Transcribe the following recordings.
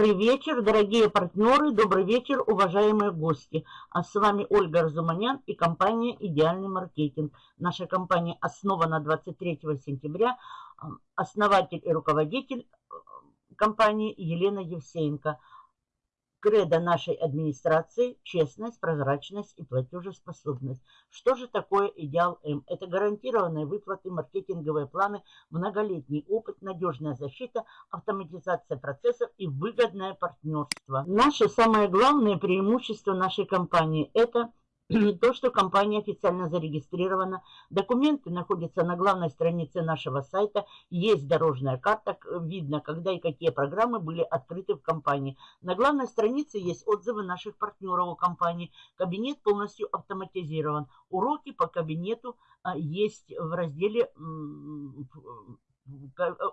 Добрый вечер, дорогие партнеры, добрый вечер, уважаемые гости. А с вами Ольга Разуманян и компания «Идеальный маркетинг». Наша компания основана 23 сентября. Основатель и руководитель э, компании Елена Евсеенко – Кредо нашей администрации – честность, прозрачность и платежеспособность. Что же такое идеал М? Это гарантированные выплаты, маркетинговые планы, многолетний опыт, надежная защита, автоматизация процессов и выгодное партнерство. Наше самое главное преимущество нашей компании – это то, что компания официально зарегистрирована, документы находятся на главной странице нашего сайта, есть дорожная карта, видно, когда и какие программы были открыты в компании. На главной странице есть отзывы наших партнеров у компании. Кабинет полностью автоматизирован. Уроки по кабинету а, есть в разделе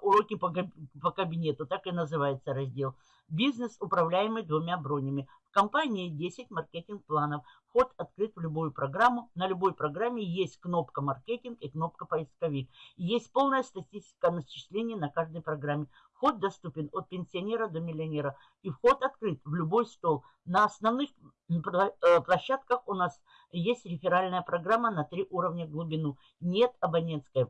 уроки по, по кабинету, так и называется раздел. Бизнес, управляемый двумя бронями. В компании 10 маркетинг-планов. Вход открыт в любую программу. На любой программе есть кнопка «Маркетинг» и кнопка «Поисковик». Есть полная статистика начислений на каждой программе. Вход доступен от пенсионера до миллионера. И вход открыт в любой стол. На основных э, площадках у нас есть реферальная программа на три уровня глубину. Нет абонентской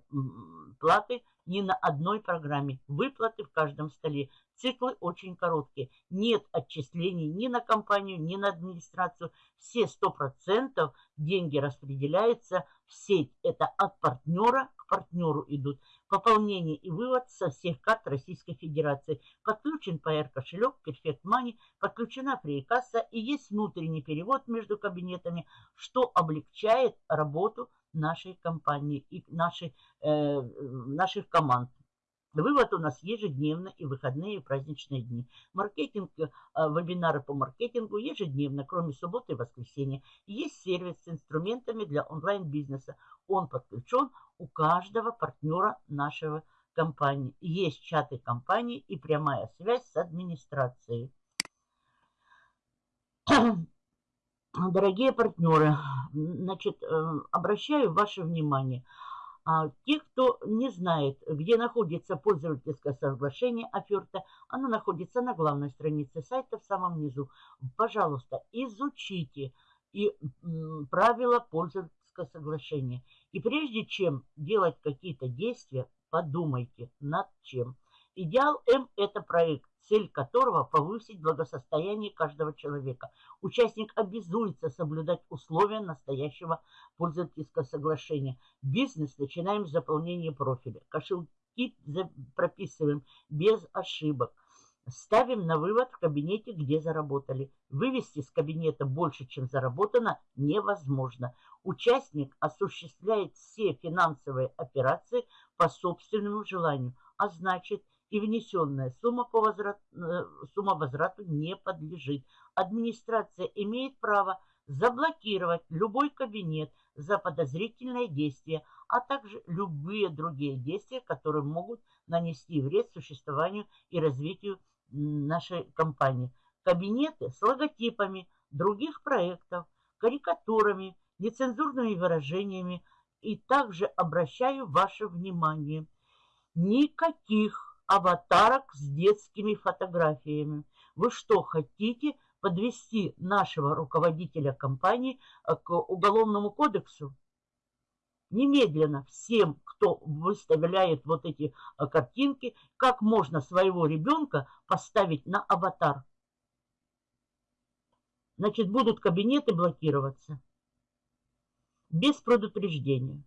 платы ни на одной программе. Выплаты в каждом столе. Циклы очень короткие. Нет отчислений ни на компанию, ни на администрацию. Все 100% деньги распределяются в сеть. Это от партнера к партнеру идут. Пополнение и вывод со всех карт Российской Федерации. Подключен PR кошелек Perfect Money, подключена фрикасса и есть внутренний перевод между кабинетами, что облегчает работу нашей компании и нашей, э, наших команд. Вывод у нас ежедневно и выходные и праздничные дни. Маркетинг, э, вебинары по маркетингу ежедневно, кроме субботы и воскресенья. Есть сервис с инструментами для онлайн-бизнеса. Он подключен у каждого партнера нашего компании. Есть чаты компании и прямая связь с администрацией. Дорогие партнеры, значит, э, обращаю ваше внимание – а те, кто не знает, где находится пользовательское соглашение оферта, оно находится на главной странице сайта в самом низу. Пожалуйста, изучите и правила пользовательского соглашения. И прежде чем делать какие-то действия, подумайте над чем. Идеал М – это проект, цель которого – повысить благосостояние каждого человека. Участник обязуется соблюдать условия настоящего пользовательского соглашения. Бизнес начинаем с заполнения профиля. Кошельки прописываем без ошибок. Ставим на вывод в кабинете, где заработали. Вывести с кабинета больше, чем заработано, невозможно. Участник осуществляет все финансовые операции по собственному желанию, а значит – и внесенная сумма, по возврат, э, сумма возврату не подлежит. Администрация имеет право заблокировать любой кабинет за подозрительное действие, а также любые другие действия, которые могут нанести вред существованию и развитию нашей компании. Кабинеты с логотипами других проектов, карикатурами, нецензурными выражениями и также обращаю ваше внимание. Никаких аватарок с детскими фотографиями. Вы что, хотите подвести нашего руководителя компании э, к уголовному кодексу? Немедленно всем, кто выставляет вот эти э, картинки, как можно своего ребенка поставить на аватар. Значит, будут кабинеты блокироваться без предупреждения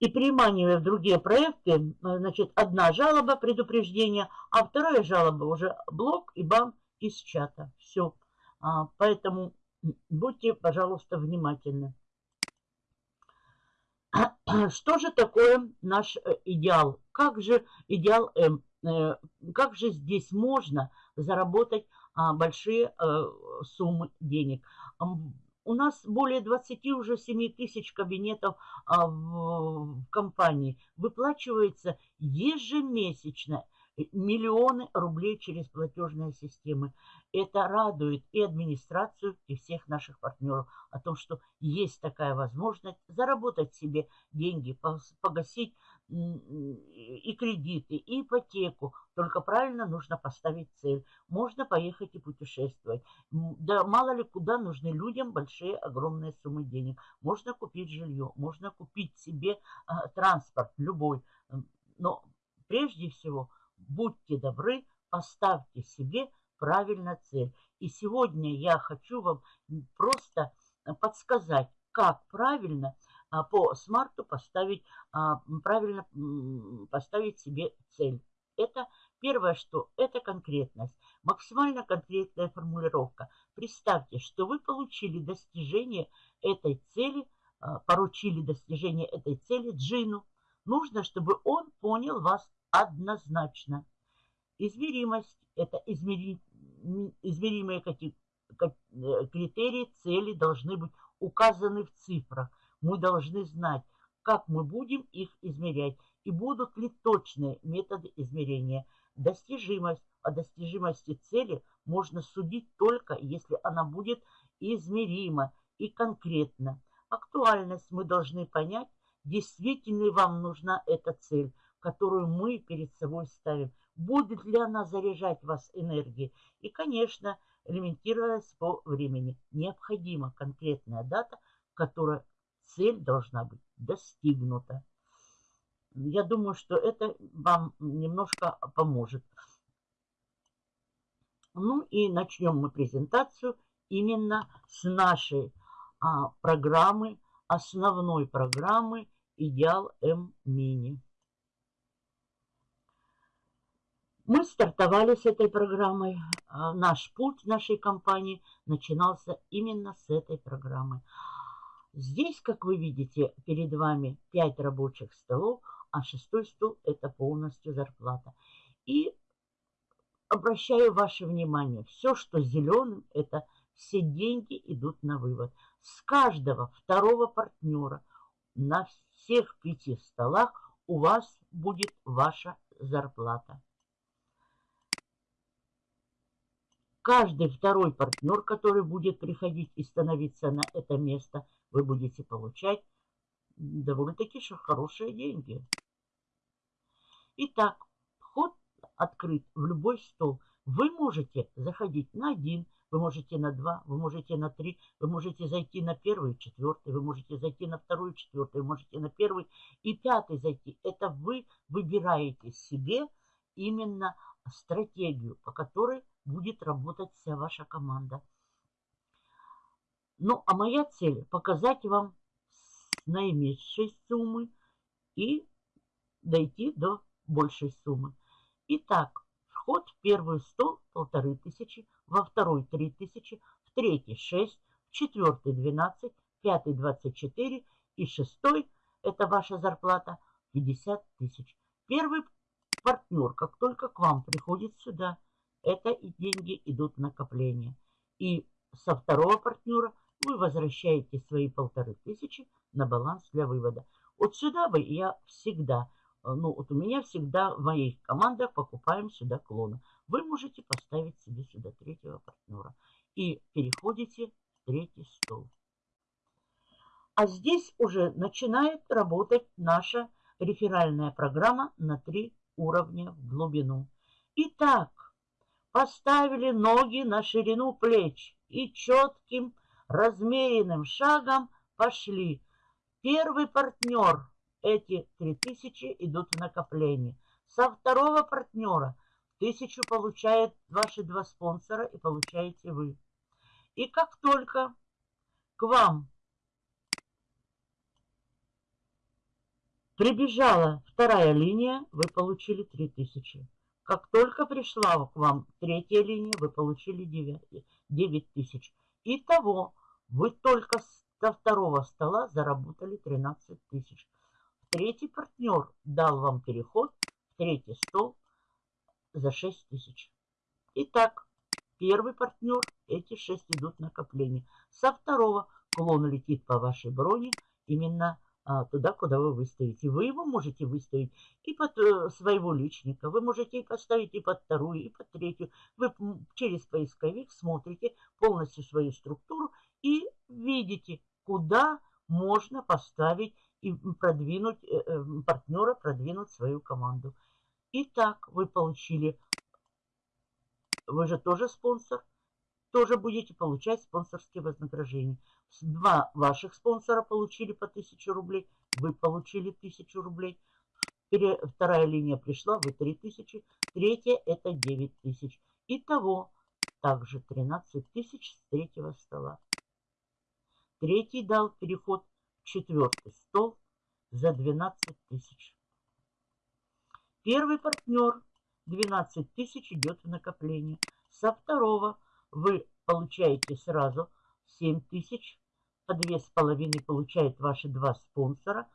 и приманивая в другие проекты, э, значит, одна жалоба, предупреждение, а вторая жалоба уже блок и бан из чата. Все. А, поэтому будьте, пожалуйста, внимательны. Что же такое наш э, идеал? Как же идеал М? Э, как же здесь можно заработать а, большие суммы денег? У нас более 20 уже 7 тысяч кабинетов а, в, в компании. Выплачивается ежемесячно миллионы рублей через платежные системы. Это радует и администрацию, и всех наших партнеров о том, что есть такая возможность заработать себе деньги, погасить и кредиты, и ипотеку. Только правильно нужно поставить цель. Можно поехать и путешествовать. Да мало ли куда нужны людям большие, огромные суммы денег. Можно купить жилье, можно купить себе а, транспорт любой. Но прежде всего будьте добры, поставьте себе правильно цель. И сегодня я хочу вам просто подсказать, как правильно по смарту поставить, а, правильно поставить себе цель. Это первое, что это конкретность, максимально конкретная формулировка. Представьте, что вы получили достижение этой цели, а, поручили достижение этой цели Джину. Нужно, чтобы он понял вас однозначно. Измеримость – это измери, измеримые э, критерии, цели должны быть указаны в цифрах. Мы должны знать, как мы будем их измерять и будут ли точные методы измерения. Достижимость. О достижимости цели можно судить только, если она будет измерима и конкретна. Актуальность мы должны понять, действительно ли вам нужна эта цель – которую мы перед собой ставим. Будет ли она заряжать вас энергией? И, конечно, элементировалась по времени. Необходима конкретная дата, которая цель должна быть достигнута. Я думаю, что это вам немножко поможет. Ну и начнем мы презентацию именно с нашей а, программы, основной программы «Идеал М-Мини». Мы стартовали с этой программой. А, наш путь нашей компании начинался именно с этой программы. Здесь, как вы видите, перед вами 5 рабочих столов, а шестой стол – это полностью зарплата. И обращаю ваше внимание, все, что зеленым, это все деньги идут на вывод. С каждого второго партнера на всех пяти столах у вас будет ваша зарплата. Каждый второй партнер, который будет приходить и становиться на это место, вы будете получать довольно-таки хорошие деньги. Итак, вход открыт в любой стол. Вы можете заходить на один, вы можете на два, вы можете на три, вы можете зайти на первый, четвертый, вы можете зайти на второй, четвертый, вы можете на первый и пятый зайти. Это вы выбираете себе именно стратегию, по которой будет работать вся ваша команда. Ну, а моя цель показать вам наименьшей суммы и дойти до большей суммы. Итак, вход в стол полторы тысячи, во второй три тысячи, в третий шесть, в четвертый двенадцать, пятый двадцать четыре и шестой, это ваша зарплата, 50 тысяч. Первый партнер, как только к вам приходит сюда, это и деньги идут в накопление. И со второго партнера вы возвращаете свои полторы тысячи на баланс для вывода. Вот сюда бы я всегда, ну вот у меня всегда в моих командах покупаем сюда клона. Вы можете поставить себе сюда третьего партнера. И переходите в третий стол. А здесь уже начинает работать наша реферальная программа на три уровня в глубину. Итак, поставили ноги на ширину плеч и четким размеренным шагом пошли. Первый партнер, эти три тысячи идут в накопление. Со второго партнера тысячу получает ваши два спонсора и получаете вы. И как только к вам прибежала вторая линия, вы получили 3000. Как только пришла к вам третья линия, вы получили 9, 9 тысяч. Итого вы только со второго стола заработали 13 тысяч. Третий партнер дал вам переход в третий стол за 6 тысяч. Итак, первый партнер, эти 6 идут накопления. Со второго клон летит по вашей броне именно а, туда, куда вы выставите. Вы его можете выставить и под э, своего личника, вы можете и поставить и под вторую, и под третью. Вы через поисковик смотрите полностью свою структуру и видите, куда можно поставить и продвинуть э, э, партнера, продвинуть свою команду. Итак, вы получили, вы же тоже спонсор, тоже будете получать спонсорские вознаграждения. Два ваших спонсора получили по 1000 рублей, вы получили 1000 рублей. Вторая линия пришла, вы 3000, третья это 9000. Итого также 13 тысяч с третьего стола. Третий дал переход в четвертый стол за 12 тысяч. Первый партнер 12 тысяч идет в накопление. Со второго вы получаете сразу 7 тысяч. По 2,5 получают ваши два спонсора.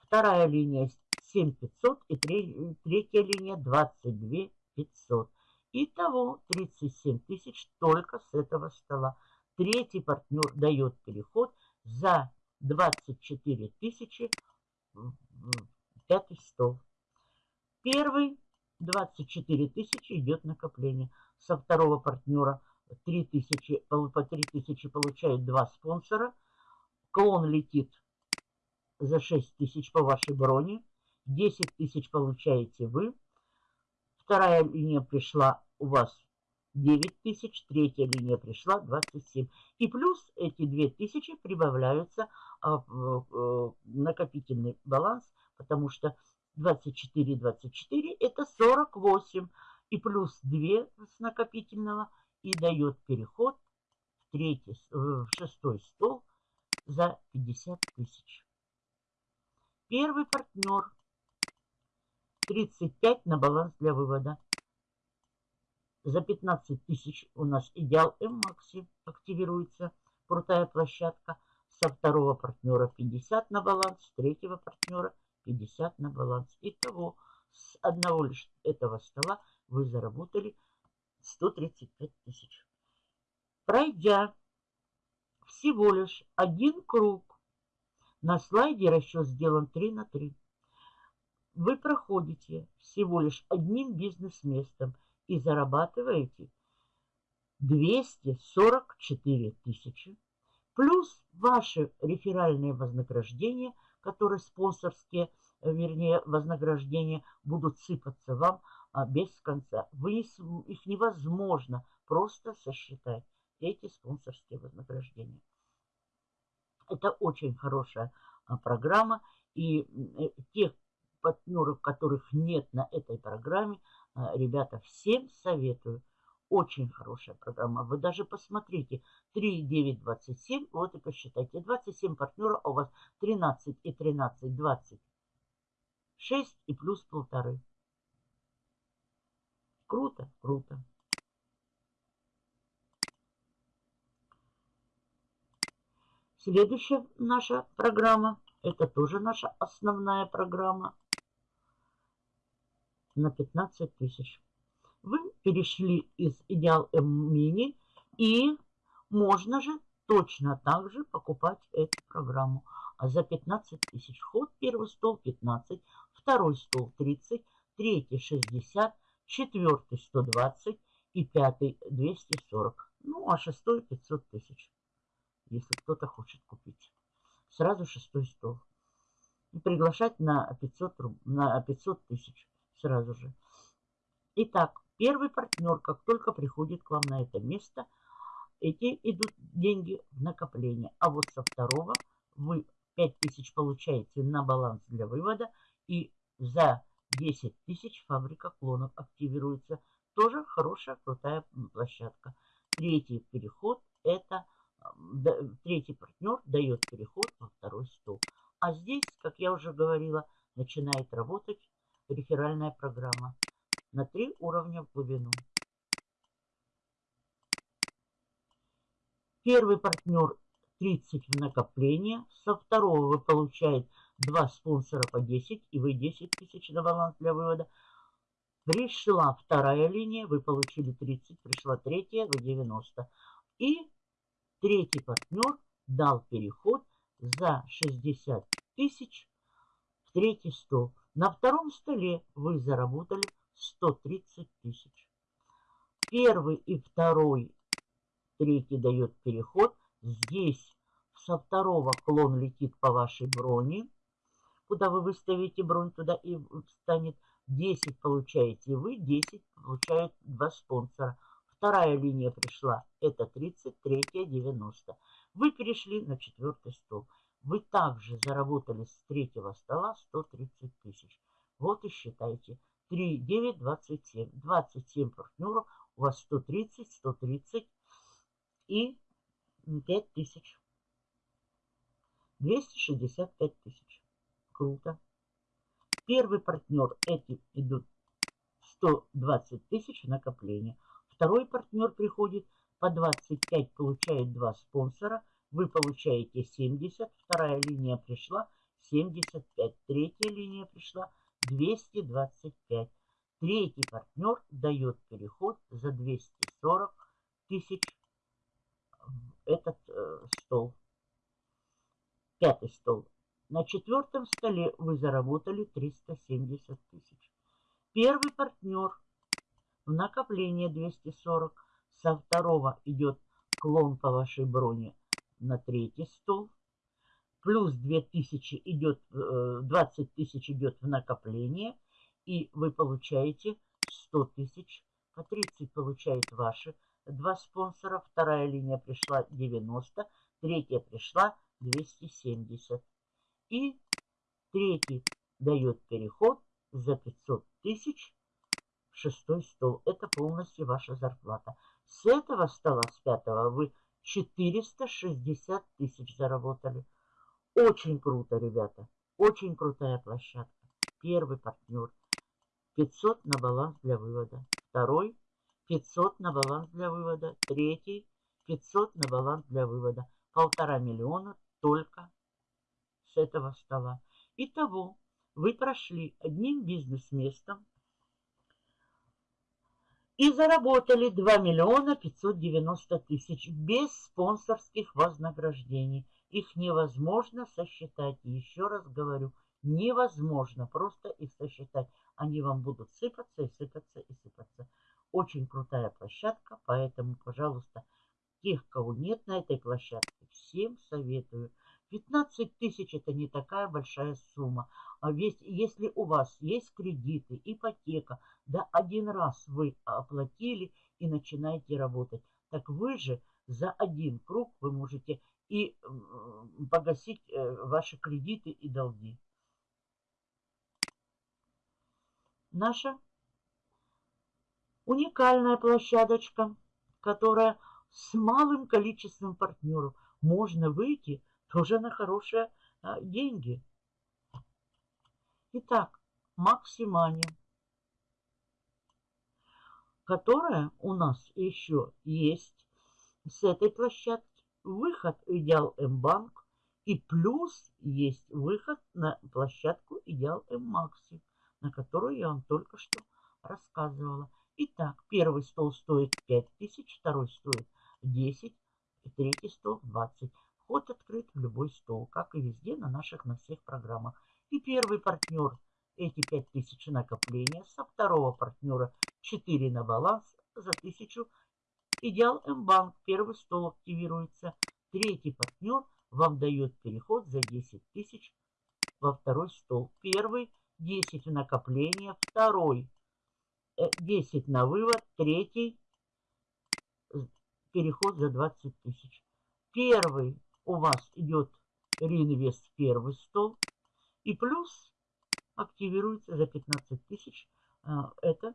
Вторая линия 7500 и третья линия 22 500. Итого 37 тысяч только с этого стола. Третий партнер дает переход за 24 тысячи пятый стол. Первый 24 тысячи идет накопление. Со второго партнера 3 тысячи, по 3 тысячи получает два спонсора. Клон летит за 6 тысяч по вашей броне. 10 тысяч получаете вы. Вторая линия пришла у вас 9 тысяч, третья линия пришла 27. И плюс эти 2 тысячи прибавляются а, в накопительный баланс, потому что 24, 24 это 48. И плюс 2 с накопительного и дает переход в, третий, в шестой стол за 50 тысяч. Первый партнер 35 на баланс для вывода. За 15 тысяч у нас идеал М-Макси активируется. Крутая площадка. Со второго партнера 50 на баланс, с третьего партнера 50 на баланс. Итого с одного лишь этого стола вы заработали 135 тысяч. Пройдя всего лишь один круг, на слайде расчет сделан 3 на 3. Вы проходите всего лишь одним бизнес-местом – и зарабатываете 244 тысячи, плюс ваши реферальные вознаграждения, которые спонсорские, э, вернее, вознаграждения будут сыпаться вам а, без конца. Вы, их невозможно просто сосчитать, эти спонсорские вознаграждения. Это очень хорошая а, программа, и э, тех партнеров, которых нет на этой программе, ребята, всем советую. Очень хорошая программа. Вы даже посмотрите. 3, 9, 27. Вот и посчитайте. 27 партнеров, а у вас 13 и 13, 20. 6 и плюс полторы. Круто, круто. Следующая наша программа, это тоже наша основная программа на 15 тысяч. Вы перешли из Идеал М Мини и можно же точно так же покупать эту программу. А за 15 тысяч ход первый стол 15, второй стол 30, третий 60, четвертый 120 и пятый 240. Ну, а шестой 500 тысяч, если кто-то хочет купить. Сразу шестой стол. И приглашать на 500, на 500 тысяч сразу же. Итак, первый партнер, как только приходит к вам на это место, эти идут деньги в накопление. А вот со второго вы 5000 получаете на баланс для вывода и за 10 тысяч фабрика клонов активируется. Тоже хорошая, крутая площадка. Третий переход это третий партнер дает переход во второй стол. А здесь, как я уже говорила, начинает работать реферальная программа на три уровня в глубину. Первый партнер 30 в накопление. Со второго вы получаете два спонсора по 10 и вы 10 тысяч на баланс для вывода. Пришла вторая линия, вы получили 30, пришла третья, вы 90. И третий партнер дал переход за 60 тысяч в третий стол. На втором столе вы заработали 130 тысяч. Первый и второй, третий дает переход. Здесь со второго клон летит по вашей броне. Куда вы выставите бронь, туда и станет 10 получаете вы, 10 получают два спонсора. Вторая линия пришла, это 30, третья 90. Вы перешли на четвертый стол. Вы также заработали с третьего стола 130 тысяч. Вот и считайте. 3, 9, 27. 27 партнеров. У вас 130, 130 и 5 тысяч. 265 тысяч. Круто. Первый партнер, эти идут 120 тысяч накопления. Второй партнер приходит по 25, получает два спонсора. Вы получаете 70. Вторая линия пришла 75. Третья линия пришла 225. Третий партнер дает переход за 240 тысяч этот э, стол. Пятый стол. На четвертом столе вы заработали 370 тысяч. Первый партнер в накопление 240. Со второго идет клон по вашей броне на третий стол. Плюс 2000 идет, 20 э, тысяч идет в накопление. И вы получаете 100 тысяч. По 30 получают ваши два спонсора. Вторая линия пришла 90. Третья пришла 270. И третий дает переход за 500 тысяч в шестой стол. Это полностью ваша зарплата. С этого стола, с пятого, вы 460 тысяч заработали. Очень круто, ребята. Очень крутая площадка. Первый партнер. 500 на баланс для вывода. Второй 500 на баланс для вывода. Третий 500 на баланс для вывода. Полтора миллиона только с этого стола. Итого вы прошли одним бизнес-местом и заработали 2 миллиона 590 тысяч без спонсорских вознаграждений. Их невозможно сосчитать. Еще раз говорю, невозможно просто их сосчитать. Они вам будут сыпаться и сыпаться и сыпаться. Очень крутая площадка, поэтому, пожалуйста, тех, кого нет на этой площадке, всем советую. 15 тысяч это не такая большая сумма. А ведь если у вас есть кредиты, ипотека, да один раз вы оплатили и начинаете работать, так вы же за один круг вы можете и погасить э, ваши кредиты и долги. Наша уникальная площадочка, которая с малым количеством партнеров можно выйти тоже на хорошие а, деньги. Итак, Максимания, которая у нас еще есть с этой площадки. Выход Идеал М-банк и плюс есть выход на площадку Идеал М-макси, на которую я вам только что рассказывала. Итак, первый стол стоит 5000, второй стоит 10, и третий стол 20. Вход открыт в любой стол, как и везде на наших, на всех программах. И первый партнер эти 5000 накопления, со второго партнера 4 на баланс за 1000. Идеал М-банк, первый стол активируется. Третий партнер вам дает переход за 10 тысяч во второй стол. Первый 10 в накопление, второй 10 э, на вывод, третий переход за 20 тысяч. Первый у вас идет реинвест первый стол. И плюс активируется за 15 тысяч. А, это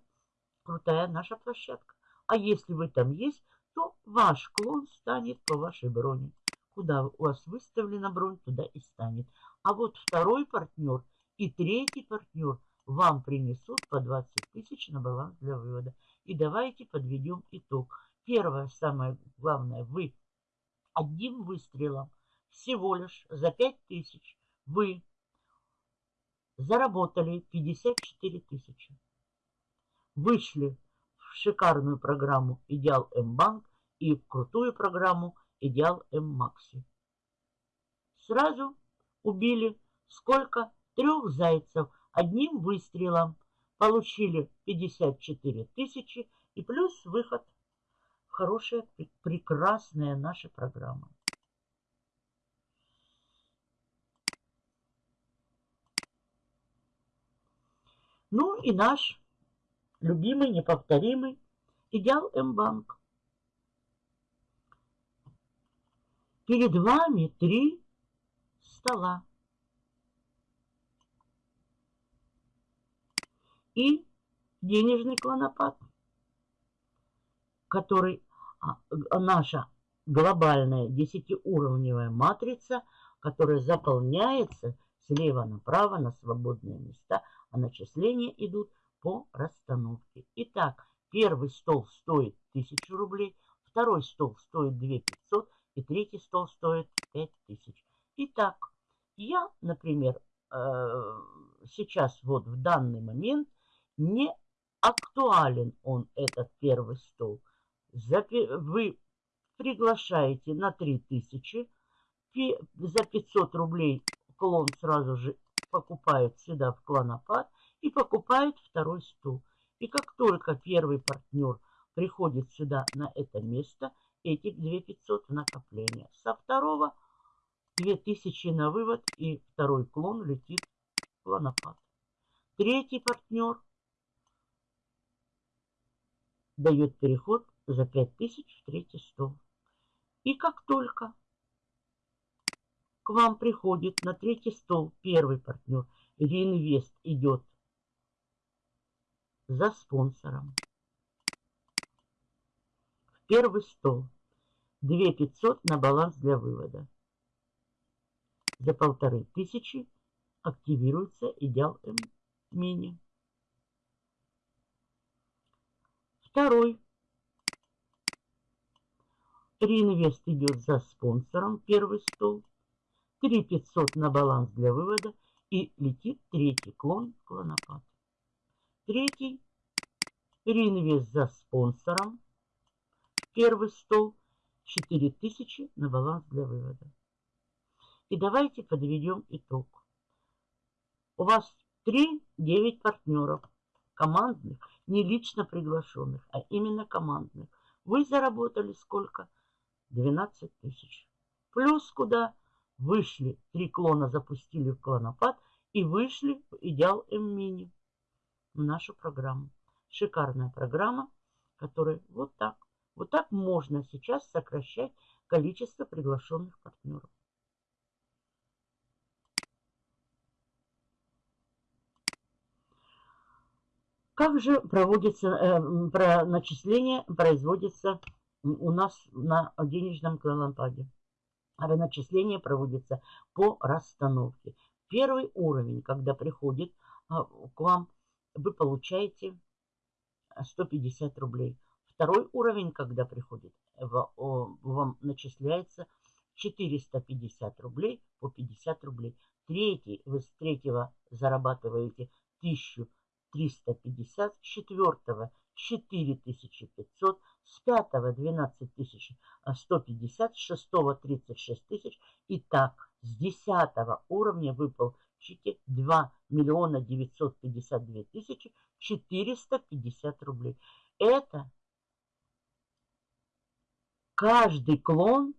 крутая наша площадка. А если вы там есть, то ваш клон станет по вашей броне. Куда у вас выставлена бронь, туда и станет. А вот второй партнер и третий партнер вам принесут по 20 тысяч на баланс для вывода. И давайте подведем итог. Первое, самое главное, вы одним выстрелом всего лишь за 5000 вы заработали 54 тысячи. Вышли в шикарную программу Идеал М-банк и в крутую программу Идеал М-макси. Сразу убили сколько? Трех зайцев одним выстрелом. Получили 54 тысячи и плюс выход. Хорошая, прекрасная наша программа. Ну и наш любимый, неповторимый идеал М-банк. Перед вами три стола. И денежный клонопад, который наша глобальная десятиуровневая матрица, которая заполняется слева направо на свободные места, а начисления идут по расстановке. Итак, первый стол стоит 1000 рублей, второй стол стоит 2500 и третий стол стоит 5000. Итак, я, например, э, сейчас вот в данный момент не актуален он, этот первый стол. Вы приглашаете на 3000, за 500 рублей клон сразу же покупает сюда в клонопад и покупает второй стул. И как только первый партнер приходит сюда на это место, эти 2500 в накопление. Со второго 2000 на вывод и второй клон летит в клонопад. Третий партнер дает переход за 5000 в третий стол. И как только к вам приходит на третий стол первый партнер, реинвест идет за спонсором. В первый стол 2500 на баланс для вывода. За полторы тысячи активируется идеал мини. Второй. Реинвест идет за спонсором, первый стол. 3500 на баланс для вывода и летит третий клон клонопад. Третий. Реинвест за спонсором. Первый стол. 4000 на баланс для вывода. И давайте подведем итог. У вас 3-9 партнеров командных не лично приглашенных, а именно командных. Вы заработали сколько? 12 тысяч. Плюс куда? Вышли, три клона запустили в клонопад и вышли в идеал М-мини в нашу программу. Шикарная программа, которая вот так, вот так можно сейчас сокращать количество приглашенных партнеров. Как же проводится э, про начисление производится у нас на денежном клонопаде? Начисление проводится по расстановке. Первый уровень, когда приходит а, к вам, вы получаете 150 рублей. Второй уровень, когда приходит, вам начисляется 450 рублей по 50 рублей. Третий, вы с третьего зарабатываете 1000 350, с четвертого 4500, с пятого 12150, с шестого 36 тысяч. И так, с десятого уровня вы получите 2 миллиона 952 тысячи 450 рублей. Это каждый клон,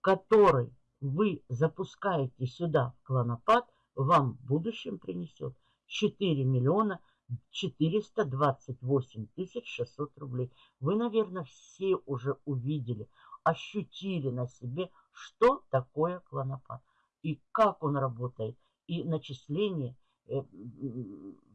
который вы запускаете сюда в клонопад, вам в будущем принесет 4 миллиона 428 тысяч 600 рублей. Вы, наверное, все уже увидели, ощутили на себе, что такое клонопад и как он работает. И начисление э,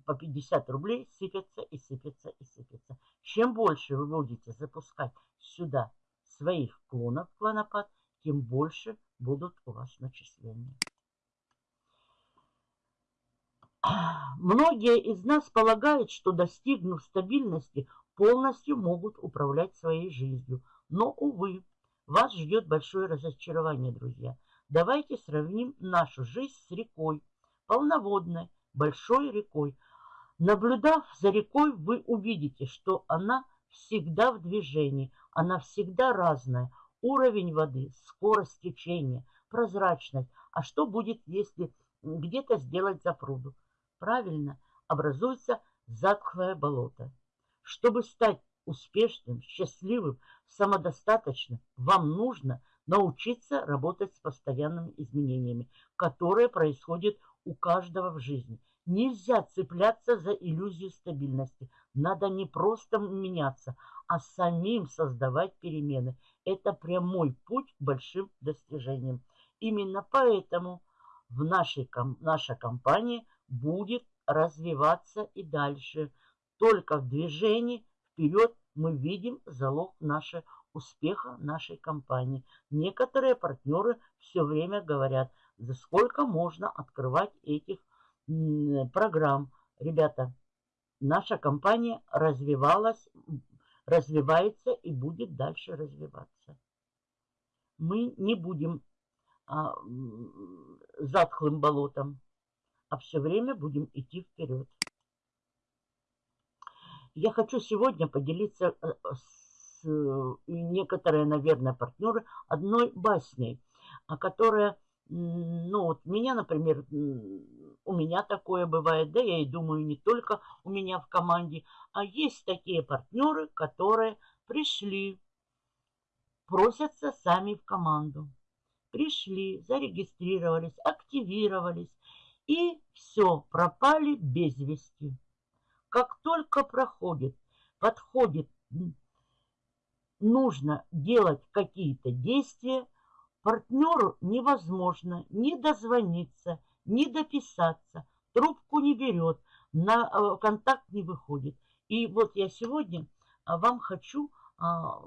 по 50 рублей сыпятся и сыпятся и сыпятся. Чем больше вы будете запускать сюда своих клонов клонопад, тем больше будут у вас начисления. Многие из нас полагают, что достигнув стабильности, полностью могут управлять своей жизнью. Но, увы, вас ждет большое разочарование, друзья. Давайте сравним нашу жизнь с рекой, полноводной, большой рекой. Наблюдав за рекой, вы увидите, что она всегда в движении, она всегда разная. Уровень воды, скорость течения, прозрачность. А что будет, если где-то сделать запруду? Правильно, образуется затхлое болото. Чтобы стать успешным, счастливым, самодостаточным, вам нужно научиться работать с постоянными изменениями, которые происходят у каждого в жизни. Нельзя цепляться за иллюзию стабильности. Надо не просто меняться, а самим создавать перемены. Это прямой путь к большим достижениям. Именно поэтому в нашей, наша компания будет развиваться и дальше. Только в движении вперед мы видим залог нашего успеха нашей компании. Некоторые партнеры все время говорят, за сколько можно открывать этих программ. Ребята, наша компания развивалась, развивается и будет дальше развиваться. Мы не будем а, затхлым болотом, а все время будем идти вперед. Я хочу сегодня поделиться э, с э, некоторые, наверное, партнеры одной басней, которая, ну вот меня, например, у меня такое бывает, да, я и думаю, не только у меня в команде, а есть такие партнеры, которые пришли, просятся сами в команду. Пришли, зарегистрировались, активировались, и все, пропали без вести. Как только проходит, подходит, нужно делать какие-то действия, партнеру невозможно ни дозвониться, ни дописаться, трубку не берет, на э, контакт не выходит. И вот я сегодня а, вам хочу а,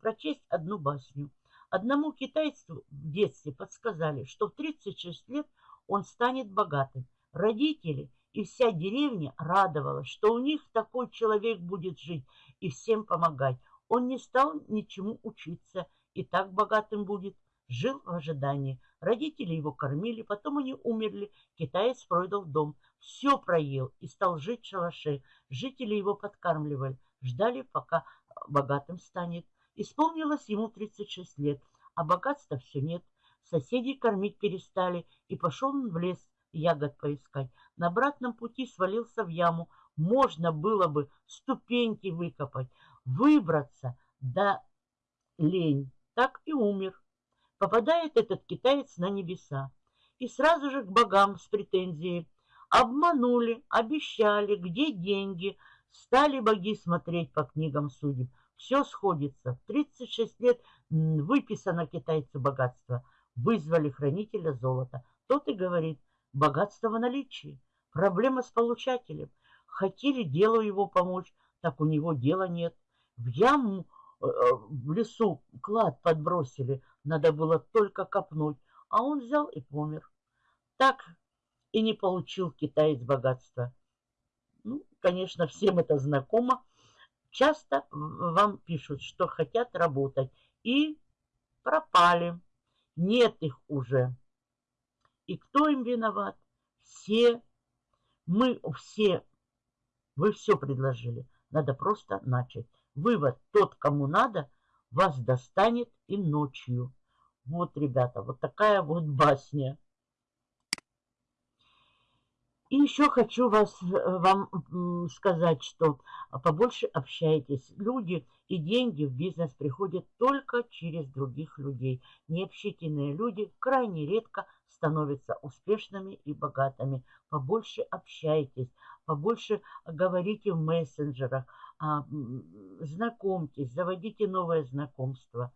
прочесть одну басню. Одному китайцу в детстве подсказали, что в 36 лет он станет богатым. Родители и вся деревня радовалась, что у них такой человек будет жить и всем помогать. Он не стал ничему учиться и так богатым будет. Жил в ожидании. Родители его кормили, потом они умерли. Китаец продал дом. Все проел и стал жить в шалаше. Жители его подкармливали. Ждали, пока богатым станет. Исполнилось ему 36 лет, а богатства все нет. Соседей кормить перестали, и пошел он в лес ягод поискать. На обратном пути свалился в яму. Можно было бы ступеньки выкопать, выбраться, да лень. Так и умер. Попадает этот китаец на небеса. И сразу же к богам с претензией. Обманули, обещали, где деньги. Стали боги смотреть по книгам судеб. Все сходится. В 36 лет выписано китайцу богатство. Вызвали хранителя золота. Тот и говорит, богатство в наличии. Проблема с получателем. Хотели делу его помочь, так у него дела нет. В яму э, э, в лесу клад подбросили, надо было только копнуть, а он взял и помер. Так и не получил китаец богатства. Ну, конечно, всем это знакомо. Часто вам пишут, что хотят работать, и пропали. Нет их уже. И кто им виноват? Все. Мы все. Вы все предложили. Надо просто начать. Вывод. Тот, кому надо, вас достанет и ночью. Вот, ребята, вот такая вот басня. И еще хочу вас, э, вам сказать, что побольше общайтесь. Люди и деньги в бизнес приходят только через других людей. Необщительные люди крайне редко становятся успешными и богатыми. Побольше общайтесь, побольше говорите в мессенджерах, а, знакомьтесь, заводите новое знакомство.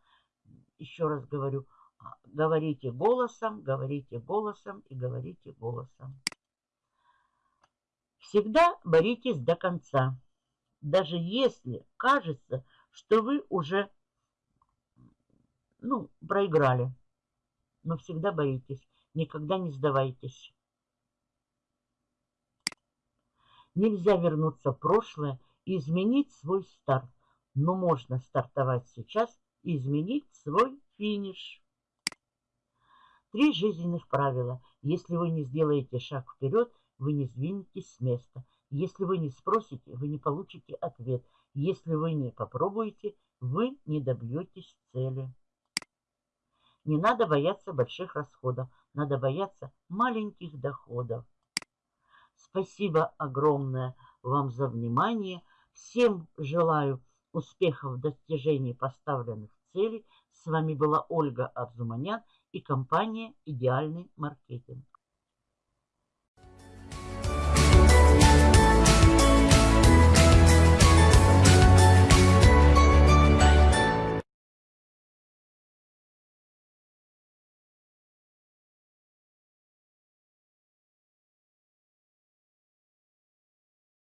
Еще раз говорю, а, говорите голосом, говорите голосом и говорите голосом. Всегда боритесь до конца. Даже если кажется, что вы уже ну, проиграли. Но всегда боритесь. Никогда не сдавайтесь. Нельзя вернуться в прошлое и изменить свой старт. Но можно стартовать сейчас и изменить свой финиш. Три жизненных правила. Если вы не сделаете шаг вперед, вы не сдвинетесь с места. Если вы не спросите, вы не получите ответ. Если вы не попробуете, вы не добьетесь цели. Не надо бояться больших расходов, надо бояться маленьких доходов. Спасибо огромное вам за внимание. Всем желаю успехов в достижении поставленных целей. С вами была Ольга Арзуманян и компания «Идеальный маркетинг».